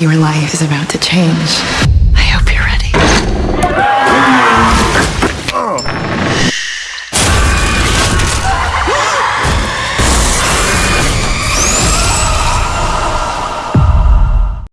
Your life is about to change.